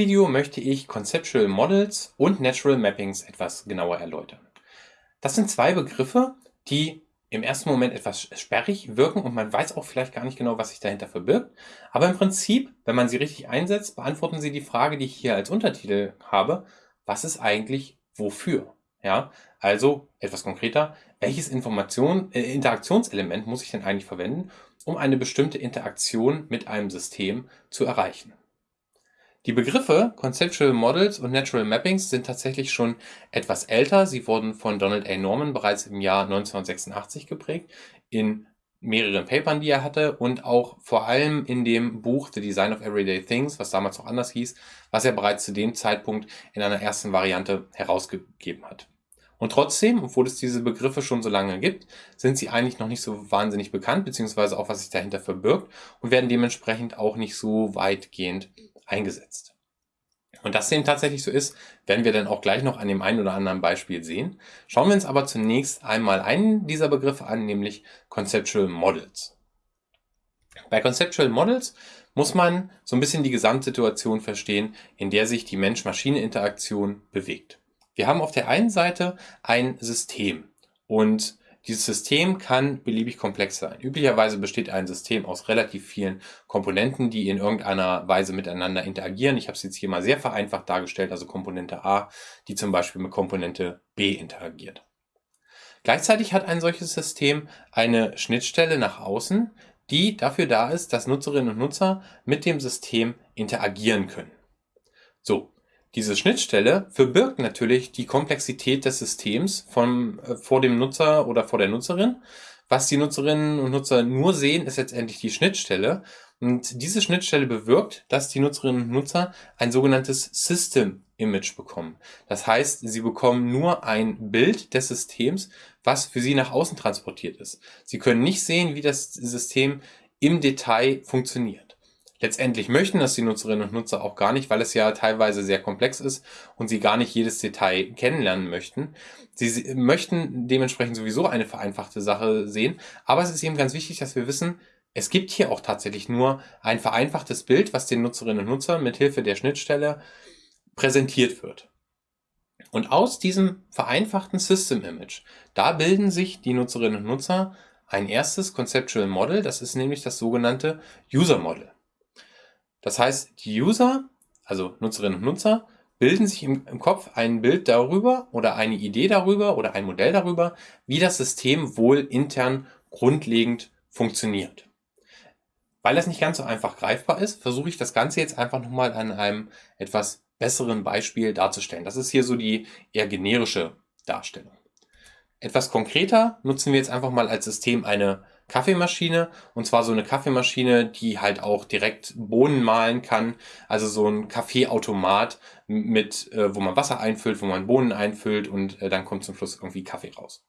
Video möchte ich Conceptual Models und Natural Mappings etwas genauer erläutern. Das sind zwei Begriffe, die im ersten Moment etwas sperrig wirken und man weiß auch vielleicht gar nicht genau, was sich dahinter verbirgt. Aber im Prinzip, wenn man sie richtig einsetzt, beantworten sie die Frage, die ich hier als Untertitel habe, was ist eigentlich wofür? Ja, also etwas konkreter, welches Information, äh, Interaktionselement muss ich denn eigentlich verwenden, um eine bestimmte Interaktion mit einem System zu erreichen? Die Begriffe Conceptual Models und Natural Mappings sind tatsächlich schon etwas älter. Sie wurden von Donald A. Norman bereits im Jahr 1986 geprägt, in mehreren Papern, die er hatte und auch vor allem in dem Buch The Design of Everyday Things, was damals noch anders hieß, was er bereits zu dem Zeitpunkt in einer ersten Variante herausgegeben hat. Und trotzdem, obwohl es diese Begriffe schon so lange gibt, sind sie eigentlich noch nicht so wahnsinnig bekannt, beziehungsweise auch was sich dahinter verbirgt und werden dementsprechend auch nicht so weitgehend eingesetzt. Und dass dem tatsächlich so ist, werden wir dann auch gleich noch an dem einen oder anderen Beispiel sehen. Schauen wir uns aber zunächst einmal einen dieser Begriffe an, nämlich Conceptual Models. Bei Conceptual Models muss man so ein bisschen die Gesamtsituation verstehen, in der sich die Mensch-Maschine-Interaktion bewegt. Wir haben auf der einen Seite ein System und dieses System kann beliebig komplex sein. Üblicherweise besteht ein System aus relativ vielen Komponenten, die in irgendeiner Weise miteinander interagieren. Ich habe es jetzt hier mal sehr vereinfacht dargestellt, also Komponente A, die zum Beispiel mit Komponente B interagiert. Gleichzeitig hat ein solches System eine Schnittstelle nach außen, die dafür da ist, dass Nutzerinnen und Nutzer mit dem System interagieren können. So, diese Schnittstelle verbirgt natürlich die Komplexität des Systems vom, äh, vor dem Nutzer oder vor der Nutzerin. Was die Nutzerinnen und Nutzer nur sehen, ist letztendlich die Schnittstelle. Und diese Schnittstelle bewirkt, dass die Nutzerinnen und Nutzer ein sogenanntes System Image bekommen. Das heißt, sie bekommen nur ein Bild des Systems, was für sie nach außen transportiert ist. Sie können nicht sehen, wie das System im Detail funktioniert. Letztendlich möchten das die Nutzerinnen und Nutzer auch gar nicht, weil es ja teilweise sehr komplex ist und sie gar nicht jedes Detail kennenlernen möchten. Sie möchten dementsprechend sowieso eine vereinfachte Sache sehen, aber es ist eben ganz wichtig, dass wir wissen, es gibt hier auch tatsächlich nur ein vereinfachtes Bild, was den Nutzerinnen und Nutzern mit Hilfe der Schnittstelle präsentiert wird. Und aus diesem vereinfachten System Image, da bilden sich die Nutzerinnen und Nutzer ein erstes Conceptual Model, das ist nämlich das sogenannte User Model. Das heißt, die User, also Nutzerinnen und Nutzer, bilden sich im, im, Kopf ein Bild darüber oder eine Idee darüber oder ein Modell darüber, wie das System wohl intern grundlegend funktioniert. Weil das nicht ganz so einfach greifbar ist, versuche ich das Ganze jetzt einfach nochmal an einem etwas besseren Beispiel darzustellen. Das ist hier so die eher generische Darstellung. Etwas konkreter nutzen wir jetzt einfach mal als System eine Kaffeemaschine und zwar so eine Kaffeemaschine, die halt auch direkt Bohnen mahlen kann, also so ein Kaffeeautomat mit, äh, wo man Wasser einfüllt, wo man Bohnen einfüllt und äh, dann kommt zum Schluss irgendwie Kaffee raus.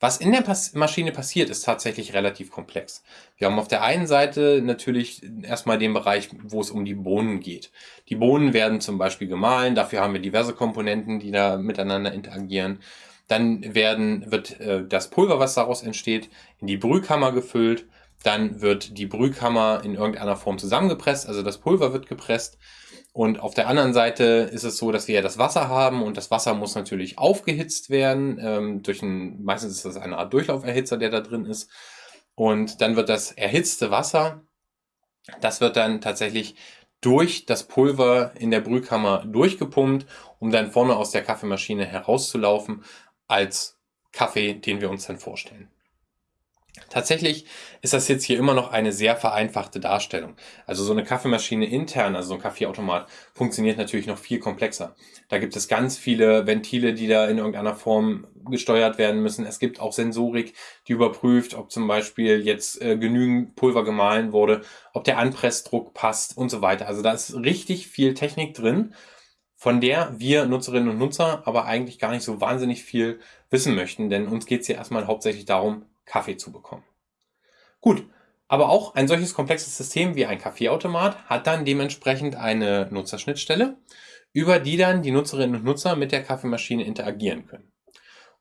Was in der Pas Maschine passiert, ist tatsächlich relativ komplex. Wir haben auf der einen Seite natürlich erstmal den Bereich, wo es um die Bohnen geht. Die Bohnen werden zum Beispiel gemahlen, dafür haben wir diverse Komponenten, die da miteinander interagieren. Dann werden, wird äh, das Pulver, was daraus entsteht, in die Brühkammer gefüllt. Dann wird die Brühkammer in irgendeiner Form zusammengepresst, also das Pulver wird gepresst. Und auf der anderen Seite ist es so, dass wir ja das Wasser haben und das Wasser muss natürlich aufgehitzt werden. Ähm, durch ein, meistens ist das eine Art Durchlauferhitzer, der da drin ist. Und dann wird das erhitzte Wasser, das wird dann tatsächlich durch das Pulver in der Brühkammer durchgepumpt, um dann vorne aus der Kaffeemaschine herauszulaufen als Kaffee, den wir uns dann vorstellen. Tatsächlich ist das jetzt hier immer noch eine sehr vereinfachte Darstellung. Also so eine Kaffeemaschine intern, also so ein Kaffeeautomat, funktioniert natürlich noch viel komplexer. Da gibt es ganz viele Ventile, die da in irgendeiner Form gesteuert werden müssen. Es gibt auch Sensorik, die überprüft, ob zum Beispiel jetzt äh, genügend Pulver gemahlen wurde, ob der Anpressdruck passt und so weiter. Also da ist richtig viel Technik drin von der wir Nutzerinnen und Nutzer aber eigentlich gar nicht so wahnsinnig viel wissen möchten, denn uns geht es ja erstmal hauptsächlich darum, Kaffee zu bekommen. Gut, aber auch ein solches komplexes System wie ein Kaffeeautomat hat dann dementsprechend eine Nutzerschnittstelle, über die dann die Nutzerinnen und Nutzer mit der Kaffeemaschine interagieren können.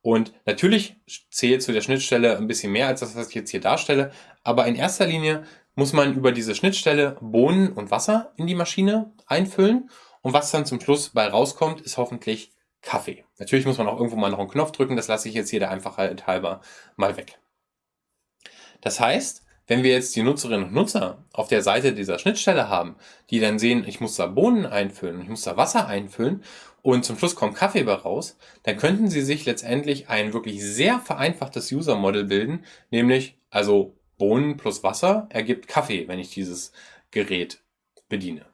Und natürlich zählt zu der Schnittstelle ein bisschen mehr als das, was ich jetzt hier darstelle. Aber in erster Linie muss man über diese Schnittstelle Bohnen und Wasser in die Maschine einfüllen. Und was dann zum Schluss bei rauskommt, ist hoffentlich Kaffee. Natürlich muss man auch irgendwo mal noch einen Knopf drücken. Das lasse ich jetzt hier der Einfachheit halber mal weg. Das heißt, wenn wir jetzt die Nutzerinnen und Nutzer auf der Seite dieser Schnittstelle haben, die dann sehen, ich muss da Bohnen einfüllen, ich muss da Wasser einfüllen und zum Schluss kommt Kaffee bei raus, dann könnten sie sich letztendlich ein wirklich sehr vereinfachtes User Model bilden, nämlich also Bohnen plus Wasser ergibt Kaffee, wenn ich dieses Gerät bediene.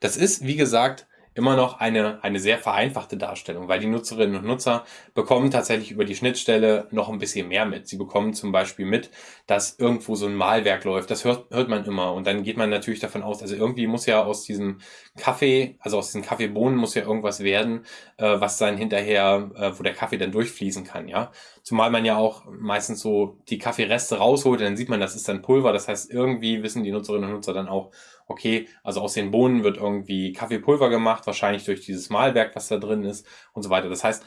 Das ist, wie gesagt, immer noch eine, eine sehr vereinfachte Darstellung, weil die Nutzerinnen und Nutzer bekommen tatsächlich über die Schnittstelle noch ein bisschen mehr mit. Sie bekommen zum Beispiel mit, dass irgendwo so ein Malwerk läuft. Das hört, hört man immer. Und dann geht man natürlich davon aus, also irgendwie muss ja aus diesem Kaffee, also aus diesen Kaffeebohnen muss ja irgendwas werden, äh, was dann hinterher, äh, wo der Kaffee dann durchfließen kann, ja. Zumal man ja auch meistens so die Kaffeereste rausholt, dann sieht man, das ist dann Pulver. Das heißt, irgendwie wissen die Nutzerinnen und Nutzer dann auch, okay, also aus den Bohnen wird irgendwie Kaffeepulver gemacht, wahrscheinlich durch dieses Malwerk, was da drin ist und so weiter. Das heißt,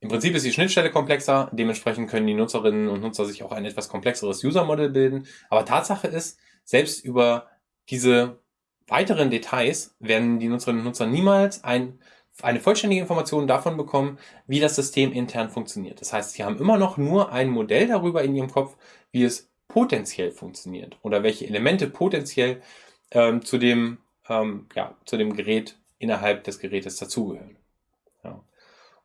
im Prinzip ist die Schnittstelle komplexer, dementsprechend können die Nutzerinnen und Nutzer sich auch ein etwas komplexeres User-Modell bilden. Aber Tatsache ist, selbst über diese weiteren Details werden die Nutzerinnen und Nutzer niemals ein, eine vollständige Information davon bekommen, wie das System intern funktioniert. Das heißt, sie haben immer noch nur ein Modell darüber in ihrem Kopf, wie es potenziell funktioniert oder welche Elemente potenziell ähm, zu, dem, ähm, ja, zu dem Gerät innerhalb des Gerätes dazugehören. Ja.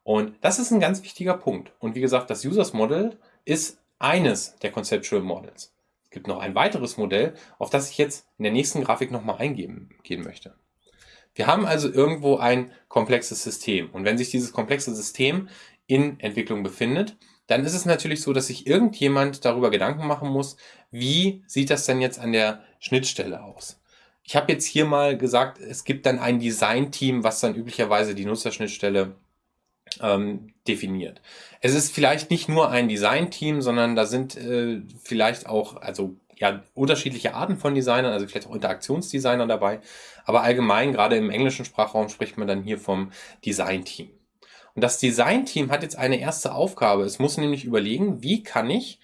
Und das ist ein ganz wichtiger Punkt. Und wie gesagt, das Users Model ist eines der Conceptual Models. Es gibt noch ein weiteres Modell, auf das ich jetzt in der nächsten Grafik nochmal eingehen gehen möchte. Wir haben also irgendwo ein komplexes System. Und wenn sich dieses komplexe System in Entwicklung befindet, dann ist es natürlich so, dass sich irgendjemand darüber Gedanken machen muss, wie sieht das denn jetzt an der Schnittstelle aus? Ich habe jetzt hier mal gesagt, es gibt dann ein Design-Team, was dann üblicherweise die Nutzerschnittstelle ähm, definiert. Es ist vielleicht nicht nur ein Design-Team, sondern da sind äh, vielleicht auch, also ja, unterschiedliche Arten von Designern, also vielleicht auch Interaktionsdesigner dabei. Aber allgemein, gerade im englischen Sprachraum, spricht man dann hier vom Design-Team. Und das Design-Team hat jetzt eine erste Aufgabe. Es muss nämlich überlegen, wie kann ich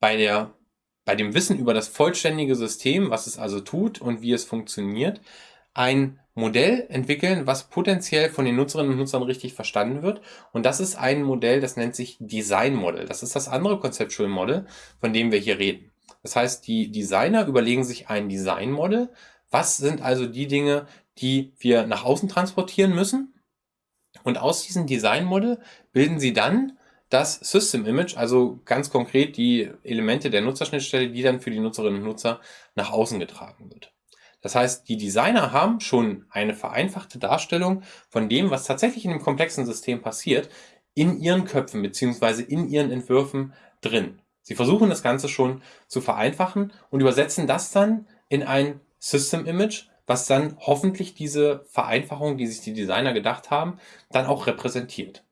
bei der bei dem Wissen über das vollständige System, was es also tut und wie es funktioniert, ein Modell entwickeln, was potenziell von den Nutzerinnen und Nutzern richtig verstanden wird. Und das ist ein Modell, das nennt sich Design Model. Das ist das andere Conceptual Model, von dem wir hier reden. Das heißt, die Designer überlegen sich ein Design Model. Was sind also die Dinge, die wir nach außen transportieren müssen? Und aus diesem Design Model bilden sie dann das System Image, also ganz konkret die Elemente der Nutzerschnittstelle, die dann für die Nutzerinnen und Nutzer nach außen getragen wird. Das heißt, die Designer haben schon eine vereinfachte Darstellung von dem, was tatsächlich in dem komplexen System passiert, in ihren Köpfen beziehungsweise in ihren Entwürfen drin. Sie versuchen das Ganze schon zu vereinfachen und übersetzen das dann in ein System Image, was dann hoffentlich diese Vereinfachung, die sich die Designer gedacht haben, dann auch repräsentiert.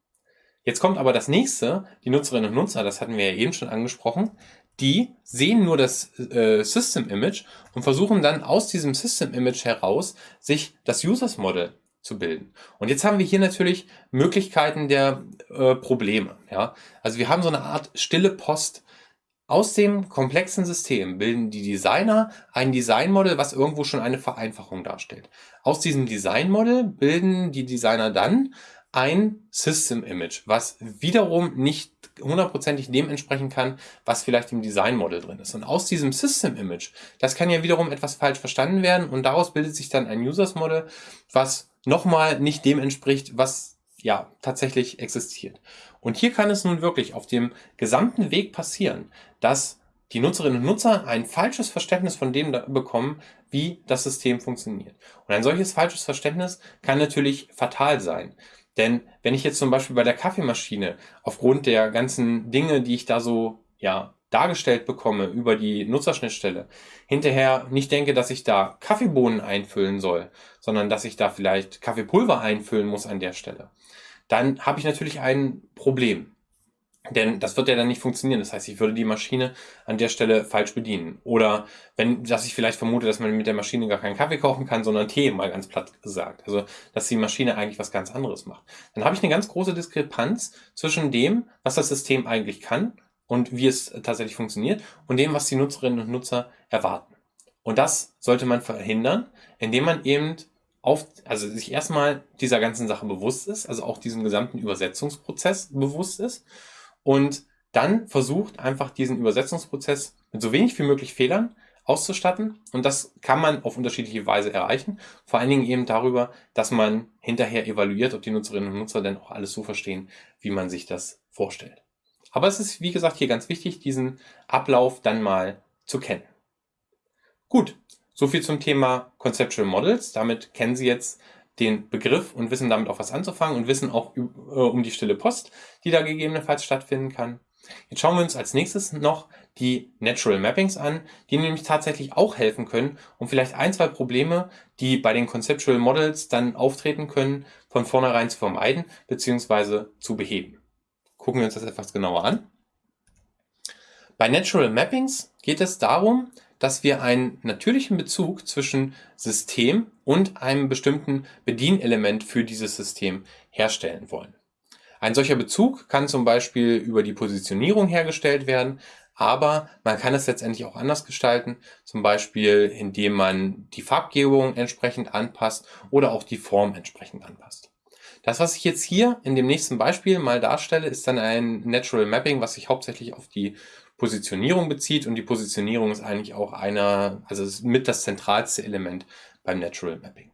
Jetzt kommt aber das nächste, die Nutzerinnen und Nutzer, das hatten wir ja eben schon angesprochen, die sehen nur das äh, System Image und versuchen dann aus diesem System Image heraus sich das Users Model zu bilden. Und jetzt haben wir hier natürlich Möglichkeiten der äh, Probleme. Ja? Also wir haben so eine Art stille Post. Aus dem komplexen System bilden die Designer ein Designmodell, was irgendwo schon eine Vereinfachung darstellt. Aus diesem Designmodell bilden die Designer dann ein System Image, was wiederum nicht hundertprozentig dem entsprechen kann, was vielleicht im Design Model drin ist. Und aus diesem System Image, das kann ja wiederum etwas falsch verstanden werden und daraus bildet sich dann ein Users Model, was nochmal nicht dem entspricht, was ja tatsächlich existiert. Und hier kann es nun wirklich auf dem gesamten Weg passieren, dass die Nutzerinnen und Nutzer ein falsches Verständnis von dem bekommen, wie das System funktioniert. Und ein solches falsches Verständnis kann natürlich fatal sein. Denn wenn ich jetzt zum Beispiel bei der Kaffeemaschine aufgrund der ganzen Dinge, die ich da so ja, dargestellt bekomme über die Nutzerschnittstelle, hinterher nicht denke, dass ich da Kaffeebohnen einfüllen soll, sondern dass ich da vielleicht Kaffeepulver einfüllen muss an der Stelle, dann habe ich natürlich ein Problem. Denn das wird ja dann nicht funktionieren. Das heißt, ich würde die Maschine an der Stelle falsch bedienen. Oder wenn, dass ich vielleicht vermute, dass man mit der Maschine gar keinen Kaffee kochen kann, sondern Tee, mal ganz platt gesagt. Also, dass die Maschine eigentlich was ganz anderes macht. Dann habe ich eine ganz große Diskrepanz zwischen dem, was das System eigentlich kann und wie es tatsächlich funktioniert und dem, was die Nutzerinnen und Nutzer erwarten. Und das sollte man verhindern, indem man eben auf, also sich erstmal dieser ganzen Sache bewusst ist, also auch diesem gesamten Übersetzungsprozess bewusst ist und dann versucht einfach diesen Übersetzungsprozess mit so wenig wie möglich Fehlern auszustatten. Und das kann man auf unterschiedliche Weise erreichen. Vor allen Dingen eben darüber, dass man hinterher evaluiert, ob die Nutzerinnen und Nutzer denn auch alles so verstehen, wie man sich das vorstellt. Aber es ist, wie gesagt, hier ganz wichtig, diesen Ablauf dann mal zu kennen. Gut, so viel zum Thema Conceptual Models. Damit kennen Sie jetzt den Begriff und wissen damit auch was anzufangen und wissen auch äh, um die stille Post, die da gegebenenfalls stattfinden kann. Jetzt schauen wir uns als nächstes noch die Natural Mappings an, die nämlich tatsächlich auch helfen können, um vielleicht ein, zwei Probleme, die bei den Conceptual Models dann auftreten können, von vornherein zu vermeiden bzw. zu beheben. Gucken wir uns das etwas genauer an. Bei Natural Mappings geht es darum, dass wir einen natürlichen Bezug zwischen System und einem bestimmten Bedienelement für dieses System herstellen wollen. Ein solcher Bezug kann zum Beispiel über die Positionierung hergestellt werden, aber man kann es letztendlich auch anders gestalten, zum Beispiel indem man die Farbgebung entsprechend anpasst oder auch die Form entsprechend anpasst. Das, was ich jetzt hier in dem nächsten Beispiel mal darstelle, ist dann ein Natural Mapping, was sich hauptsächlich auf die Positionierung bezieht und die Positionierung ist eigentlich auch einer, also mit das zentralste Element beim Natural Mapping.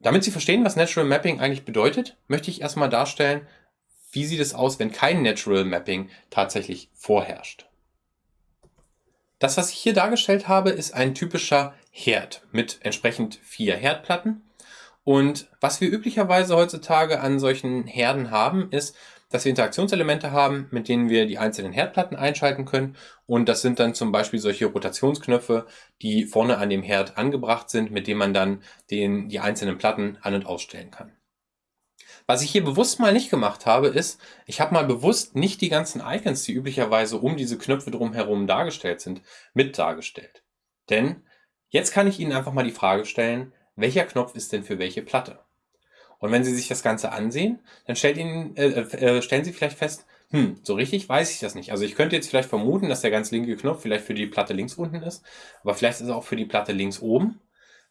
Damit Sie verstehen, was Natural Mapping eigentlich bedeutet, möchte ich erstmal darstellen, wie sieht es aus, wenn kein Natural Mapping tatsächlich vorherrscht. Das, was ich hier dargestellt habe, ist ein typischer Herd mit entsprechend vier Herdplatten. Und was wir üblicherweise heutzutage an solchen Herden haben, ist, dass wir Interaktionselemente haben, mit denen wir die einzelnen Herdplatten einschalten können. Und das sind dann zum Beispiel solche Rotationsknöpfe, die vorne an dem Herd angebracht sind, mit denen man dann den, die einzelnen Platten an- und ausstellen kann. Was ich hier bewusst mal nicht gemacht habe, ist, ich habe mal bewusst nicht die ganzen Icons, die üblicherweise um diese Knöpfe drumherum dargestellt sind, mit dargestellt. Denn jetzt kann ich Ihnen einfach mal die Frage stellen, welcher Knopf ist denn für welche Platte? Und wenn Sie sich das Ganze ansehen, dann stellt Ihnen, äh, äh, stellen Sie vielleicht fest, hm, so richtig weiß ich das nicht. Also ich könnte jetzt vielleicht vermuten, dass der ganz linke Knopf vielleicht für die Platte links unten ist, aber vielleicht ist er auch für die Platte links oben.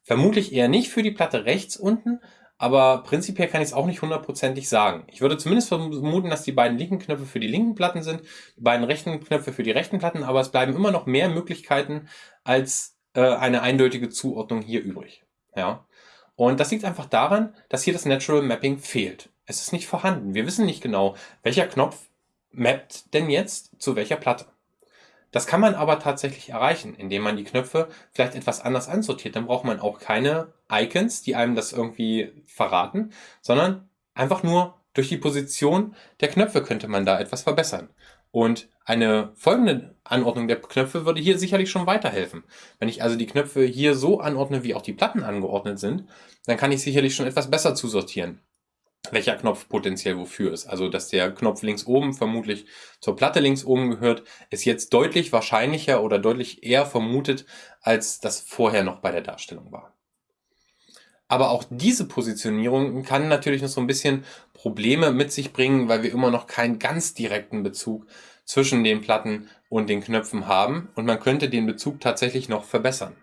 Vermutlich eher nicht für die Platte rechts unten, aber prinzipiell kann ich es auch nicht hundertprozentig sagen. Ich würde zumindest vermuten, dass die beiden linken Knöpfe für die linken Platten sind, die beiden rechten Knöpfe für die rechten Platten, aber es bleiben immer noch mehr Möglichkeiten als äh, eine eindeutige Zuordnung hier übrig. Ja. Und das liegt einfach daran, dass hier das Natural Mapping fehlt. Es ist nicht vorhanden. Wir wissen nicht genau, welcher Knopf mappt denn jetzt zu welcher Platte. Das kann man aber tatsächlich erreichen, indem man die Knöpfe vielleicht etwas anders ansortiert. Dann braucht man auch keine Icons, die einem das irgendwie verraten, sondern einfach nur durch die Position der Knöpfe könnte man da etwas verbessern. Und eine folgende Anordnung der Knöpfe würde hier sicherlich schon weiterhelfen. Wenn ich also die Knöpfe hier so anordne, wie auch die Platten angeordnet sind, dann kann ich sicherlich schon etwas besser zusortieren, welcher Knopf potenziell wofür ist. Also, dass der Knopf links oben vermutlich zur Platte links oben gehört, ist jetzt deutlich wahrscheinlicher oder deutlich eher vermutet, als das vorher noch bei der Darstellung war. Aber auch diese Positionierung kann natürlich noch so ein bisschen Probleme mit sich bringen, weil wir immer noch keinen ganz direkten Bezug zwischen den Platten und den Knöpfen haben und man könnte den Bezug tatsächlich noch verbessern.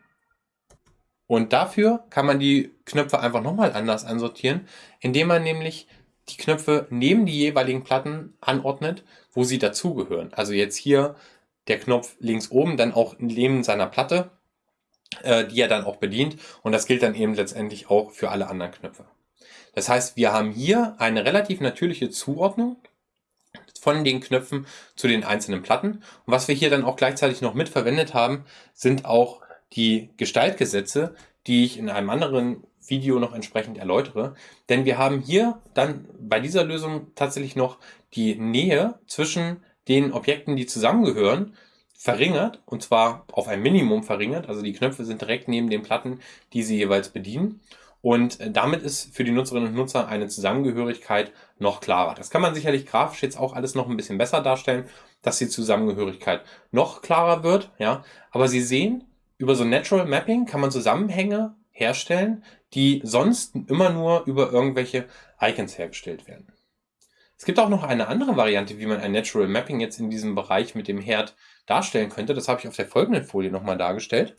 Und dafür kann man die Knöpfe einfach nochmal anders ansortieren, indem man nämlich die Knöpfe neben die jeweiligen Platten anordnet, wo sie dazugehören. Also jetzt hier der Knopf links oben, dann auch neben seiner Platte die er dann auch bedient. Und das gilt dann eben letztendlich auch für alle anderen Knöpfe. Das heißt, wir haben hier eine relativ natürliche Zuordnung von den Knöpfen zu den einzelnen Platten. Und was wir hier dann auch gleichzeitig noch mitverwendet haben, sind auch die Gestaltgesetze, die ich in einem anderen Video noch entsprechend erläutere. Denn wir haben hier dann bei dieser Lösung tatsächlich noch die Nähe zwischen den Objekten, die zusammengehören, verringert und zwar auf ein Minimum verringert. Also die Knöpfe sind direkt neben den Platten, die sie jeweils bedienen. Und äh, damit ist für die Nutzerinnen und Nutzer eine Zusammengehörigkeit noch klarer. Das kann man sicherlich grafisch jetzt auch alles noch ein bisschen besser darstellen, dass die Zusammengehörigkeit noch klarer wird. Ja, aber Sie sehen, über so Natural Mapping kann man Zusammenhänge herstellen, die sonst immer nur über irgendwelche Icons hergestellt werden. Es gibt auch noch eine andere Variante, wie man ein Natural Mapping jetzt in diesem Bereich mit dem Herd darstellen könnte. Das habe ich auf der folgenden Folie nochmal dargestellt.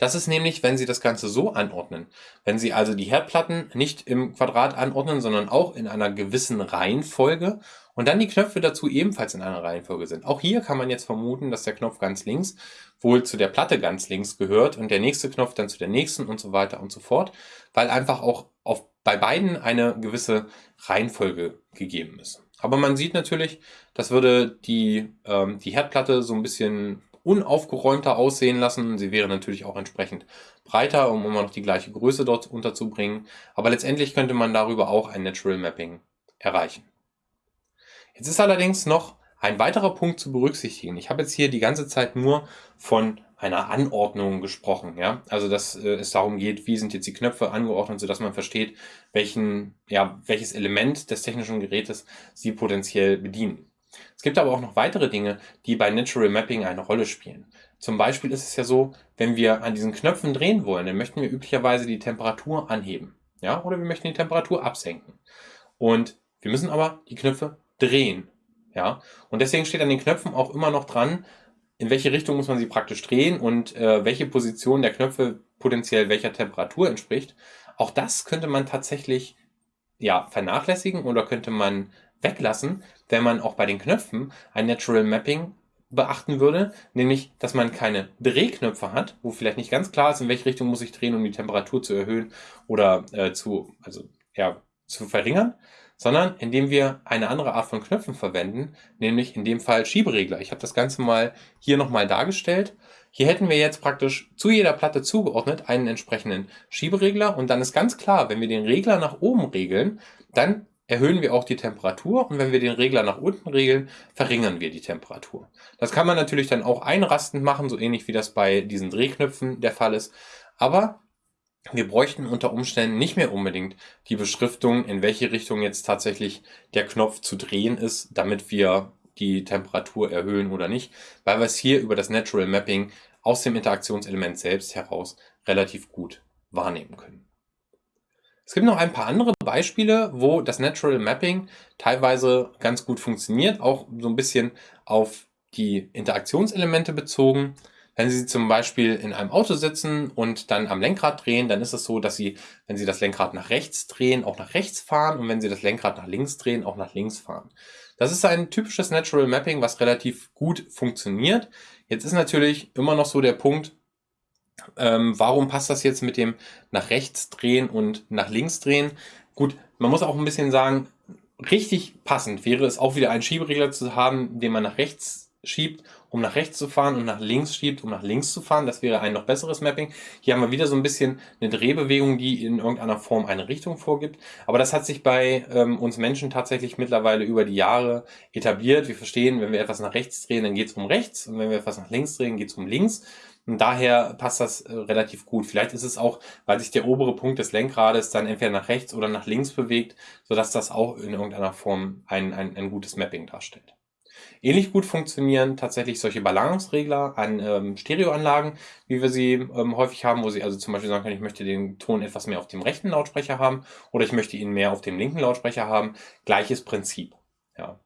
Das ist nämlich, wenn Sie das Ganze so anordnen. Wenn Sie also die Herdplatten nicht im Quadrat anordnen, sondern auch in einer gewissen Reihenfolge und dann die Knöpfe dazu ebenfalls in einer Reihenfolge sind. Auch hier kann man jetzt vermuten, dass der Knopf ganz links wohl zu der Platte ganz links gehört und der nächste Knopf dann zu der nächsten und so weiter und so fort, weil einfach auch auf, bei beiden eine gewisse Reihenfolge gegeben ist. Aber man sieht natürlich, das würde die, ähm, die Herdplatte so ein bisschen unaufgeräumter aussehen lassen. Sie wäre natürlich auch entsprechend breiter, um immer noch die gleiche Größe dort unterzubringen. Aber letztendlich könnte man darüber auch ein Natural Mapping erreichen. Jetzt ist allerdings noch ein weiterer Punkt zu berücksichtigen. Ich habe jetzt hier die ganze Zeit nur von einer Anordnung gesprochen. Ja? Also dass äh, es darum geht, wie sind jetzt die Knöpfe angeordnet, sodass man versteht, welchen, ja, welches Element des technischen Gerätes sie potenziell bedienen. Es gibt aber auch noch weitere Dinge, die bei Natural Mapping eine Rolle spielen. Zum Beispiel ist es ja so, wenn wir an diesen Knöpfen drehen wollen, dann möchten wir üblicherweise die Temperatur anheben. Ja, oder wir möchten die Temperatur absenken. Und wir müssen aber die Knöpfe drehen. Ja, und deswegen steht an den Knöpfen auch immer noch dran, in welche Richtung muss man sie praktisch drehen und äh, welche Position der Knöpfe potenziell welcher Temperatur entspricht. Auch das könnte man tatsächlich ja, vernachlässigen oder könnte man weglassen, wenn man auch bei den Knöpfen ein Natural Mapping beachten würde, nämlich, dass man keine Drehknöpfe hat, wo vielleicht nicht ganz klar ist, in welche Richtung muss ich drehen, um die Temperatur zu erhöhen oder äh, zu, also, ja, zu verringern, sondern indem wir eine andere Art von Knöpfen verwenden, nämlich in dem Fall Schieberegler. Ich habe das Ganze mal hier nochmal dargestellt. Hier hätten wir jetzt praktisch zu jeder Platte zugeordnet einen entsprechenden Schieberegler und dann ist ganz klar, wenn wir den Regler nach oben regeln, dann erhöhen wir auch die Temperatur und wenn wir den Regler nach unten regeln, verringern wir die Temperatur. Das kann man natürlich dann auch einrastend machen, so ähnlich wie das bei diesen Drehknöpfen der Fall ist. Aber wir bräuchten unter Umständen nicht mehr unbedingt die Beschriftung, in welche Richtung jetzt tatsächlich der Knopf zu drehen ist, damit wir die Temperatur erhöhen oder nicht, weil wir es hier über das Natural Mapping aus dem Interaktionselement selbst heraus relativ gut wahrnehmen können. Es gibt noch ein paar andere Beispiele, wo das Natural Mapping teilweise ganz gut funktioniert, auch so ein bisschen auf die Interaktionselemente bezogen. Wenn Sie zum Beispiel in einem Auto sitzen und dann am Lenkrad drehen, dann ist es so, dass Sie, wenn Sie das Lenkrad nach rechts drehen, auch nach rechts fahren und wenn Sie das Lenkrad nach links drehen, auch nach links fahren. Das ist ein typisches Natural Mapping, was relativ gut funktioniert. Jetzt ist natürlich immer noch so der Punkt, ähm, warum passt das jetzt mit dem nach rechts drehen und nach links drehen? Gut, man muss auch ein bisschen sagen, richtig passend wäre es auch wieder einen Schieberegler zu haben, den man nach rechts schiebt, um nach rechts zu fahren und nach links schiebt, um nach links zu fahren. Das wäre ein noch besseres Mapping. Hier haben wir wieder so ein bisschen eine Drehbewegung, die in irgendeiner Form eine Richtung vorgibt. Aber das hat sich bei ähm, uns Menschen tatsächlich mittlerweile über die Jahre etabliert. Wir verstehen, wenn wir etwas nach rechts drehen, dann geht es um rechts. Und wenn wir etwas nach links drehen, geht es um links. Und daher passt das äh, relativ gut. Vielleicht ist es auch, weil sich der obere Punkt des Lenkrades dann entweder nach rechts oder nach links bewegt, sodass das auch in irgendeiner Form ein, ein, ein gutes Mapping darstellt. Ähnlich gut funktionieren tatsächlich solche Balanceregler an ähm, Stereoanlagen, wie wir sie ähm, häufig haben, wo Sie also zum Beispiel sagen können, ich möchte den Ton etwas mehr auf dem rechten Lautsprecher haben oder ich möchte ihn mehr auf dem linken Lautsprecher haben. Gleiches Prinzip. Ja.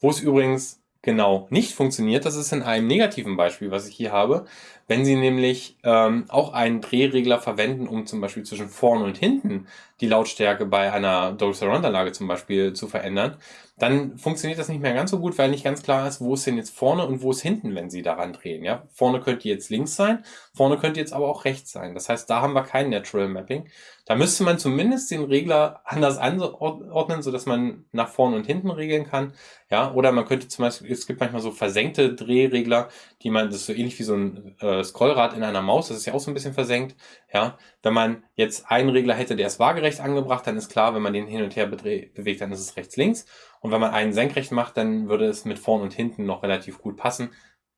Wo es übrigens genau nicht funktioniert, das ist in einem negativen Beispiel, was ich hier habe. Wenn Sie nämlich ähm, auch einen Drehregler verwenden, um zum Beispiel zwischen vorn und hinten die Lautstärke bei einer Dolby Surround Anlage zum Beispiel zu verändern, dann funktioniert das nicht mehr ganz so gut, weil nicht ganz klar ist, wo ist denn jetzt vorne und wo ist hinten, wenn Sie daran drehen. Ja? Vorne könnte jetzt links sein, vorne könnte jetzt aber auch rechts sein. Das heißt, da haben wir kein Natural Mapping. Da müsste man zumindest den Regler anders anordnen, sodass man nach vorne und hinten regeln kann. Ja, oder man könnte zum Beispiel, es gibt manchmal so versenkte Drehregler, die man, das ist so ähnlich wie so ein äh, Scrollrad in einer Maus, das ist ja auch so ein bisschen versenkt. Ja, wenn man jetzt einen Regler hätte, der ist waagerecht angebracht, dann ist klar, wenn man den hin und her bewegt, dann ist es rechts-links. Und wenn man einen senkrecht macht, dann würde es mit vorn und hinten noch relativ gut passen.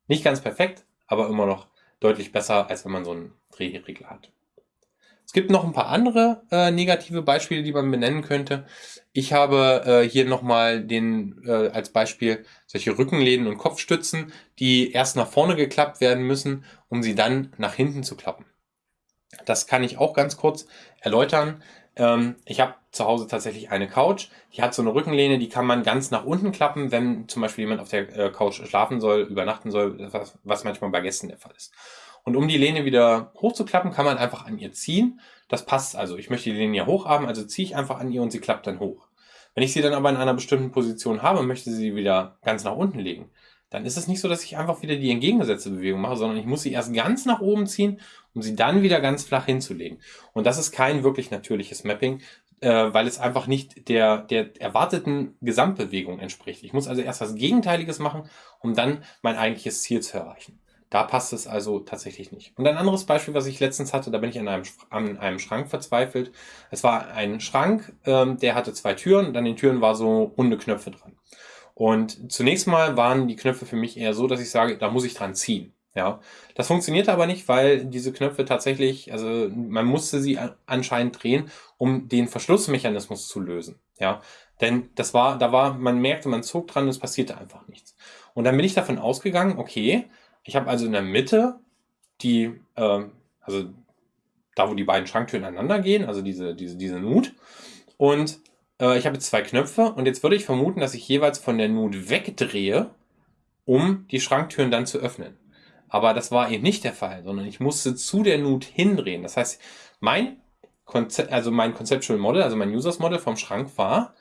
Nicht ganz perfekt, aber immer noch deutlich besser, als wenn man so einen Drehregler hat. Es gibt noch ein paar andere äh, negative Beispiele, die man benennen könnte. Ich habe äh, hier nochmal den äh, als Beispiel solche Rückenlehnen und Kopfstützen, die erst nach vorne geklappt werden müssen, um sie dann nach hinten zu klappen. Das kann ich auch ganz kurz erläutern. Ähm, ich habe zu Hause tatsächlich eine Couch, die hat so eine Rückenlehne, die kann man ganz nach unten klappen, wenn zum Beispiel jemand auf der äh, Couch schlafen soll, übernachten soll, was, was manchmal bei Gästen der Fall ist. Und um die Lehne wieder hochzuklappen, kann man einfach an ihr ziehen. Das passt also. Ich möchte die Lehne ja hoch haben, also ziehe ich einfach an ihr und sie klappt dann hoch. Wenn ich sie dann aber in einer bestimmten Position habe und möchte sie wieder ganz nach unten legen, dann ist es nicht so, dass ich einfach wieder die entgegengesetzte Bewegung mache, sondern ich muss sie erst ganz nach oben ziehen, um sie dann wieder ganz flach hinzulegen. Und das ist kein wirklich natürliches Mapping, äh, weil es einfach nicht der, der erwarteten Gesamtbewegung entspricht. Ich muss also erst was Gegenteiliges machen, um dann mein eigentliches Ziel zu erreichen. Da passt es also tatsächlich nicht. Und ein anderes Beispiel, was ich letztens hatte, da bin ich an einem, an einem Schrank verzweifelt. Es war ein Schrank, ähm, der hatte zwei Türen und an den Türen war so runde Knöpfe dran. Und zunächst mal waren die Knöpfe für mich eher so, dass ich sage, da muss ich dran ziehen. Ja, das funktionierte aber nicht, weil diese Knöpfe tatsächlich, also man musste sie anscheinend drehen, um den Verschlussmechanismus zu lösen. Ja, denn das war, da war, man merkte, man zog dran es passierte einfach nichts. Und dann bin ich davon ausgegangen, okay, ich habe also in der Mitte die, äh, also da, wo die beiden Schranktüren aneinander gehen, also diese, diese, diese Nut. Und äh, ich habe jetzt zwei Knöpfe und jetzt würde ich vermuten, dass ich jeweils von der Nut wegdrehe, um die Schranktüren dann zu öffnen. Aber das war eben nicht der Fall, sondern ich musste zu der Nut hindrehen. Das heißt, mein Konzept, also mein Conceptual Model, also mein Users Model vom Schrank war,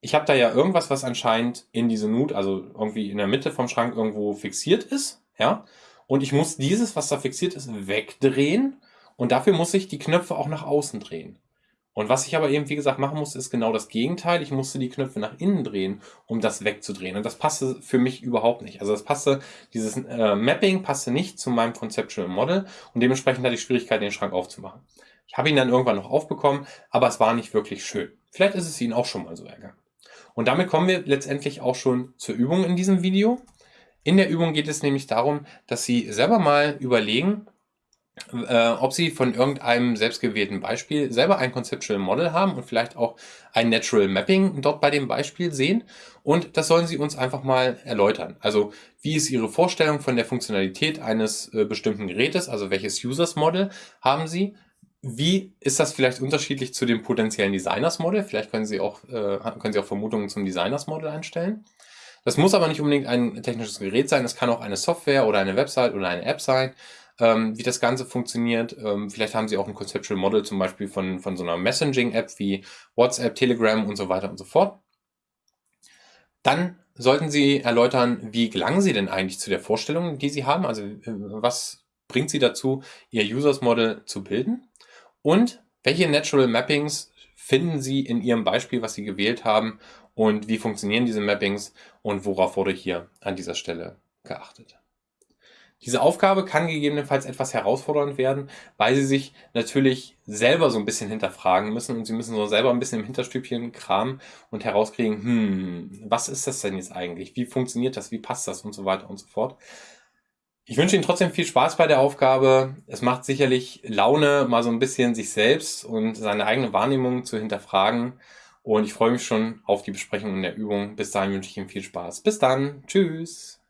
ich habe da ja irgendwas, was anscheinend in diese Nut, also irgendwie in der Mitte vom Schrank irgendwo fixiert ist ja. Und ich muss dieses, was da fixiert ist, wegdrehen. Und dafür muss ich die Knöpfe auch nach außen drehen. Und was ich aber eben, wie gesagt, machen musste, ist genau das Gegenteil. Ich musste die Knöpfe nach innen drehen, um das wegzudrehen. Und das passte für mich überhaupt nicht. Also das passte, dieses äh, Mapping passte nicht zu meinem Conceptual Model und dementsprechend hatte ich Schwierigkeiten, den Schrank aufzumachen. Ich habe ihn dann irgendwann noch aufbekommen, aber es war nicht wirklich schön. Vielleicht ist es Ihnen auch schon mal so ergangen. Und damit kommen wir letztendlich auch schon zur Übung in diesem Video. In der Übung geht es nämlich darum, dass Sie selber mal überlegen, äh, ob Sie von irgendeinem selbstgewählten Beispiel selber ein Conceptual Model haben und vielleicht auch ein Natural Mapping dort bei dem Beispiel sehen. Und das sollen Sie uns einfach mal erläutern. Also wie ist Ihre Vorstellung von der Funktionalität eines äh, bestimmten Gerätes? Also welches Users Model haben Sie? Wie ist das vielleicht unterschiedlich zu dem potenziellen Designers Model? Vielleicht können Sie auch, äh, können Sie auch Vermutungen zum Designers Model einstellen. Das muss aber nicht unbedingt ein technisches Gerät sein, es kann auch eine Software oder eine Website oder eine App sein, ähm, wie das Ganze funktioniert. Ähm, vielleicht haben Sie auch ein Conceptual Model zum Beispiel von, von so einer Messaging-App wie WhatsApp, Telegram und so weiter und so fort. Dann sollten Sie erläutern, wie gelangen Sie denn eigentlich zu der Vorstellung, die Sie haben? Also äh, was bringt Sie dazu, Ihr Users Model zu bilden? Und welche Natural Mappings finden Sie in Ihrem Beispiel, was Sie gewählt haben und wie funktionieren diese Mappings und worauf wurde hier an dieser Stelle geachtet. Diese Aufgabe kann gegebenenfalls etwas herausfordernd werden, weil Sie sich natürlich selber so ein bisschen hinterfragen müssen und Sie müssen so selber ein bisschen im Hinterstübchen kramen und herauskriegen, hm, was ist das denn jetzt eigentlich? Wie funktioniert das? Wie passt das? Und so weiter und so fort. Ich wünsche Ihnen trotzdem viel Spaß bei der Aufgabe. Es macht sicherlich Laune, mal so ein bisschen sich selbst und seine eigene Wahrnehmung zu hinterfragen. Und ich freue mich schon auf die Besprechung in der Übung. Bis dahin wünsche ich Ihnen viel Spaß. Bis dann. Tschüss.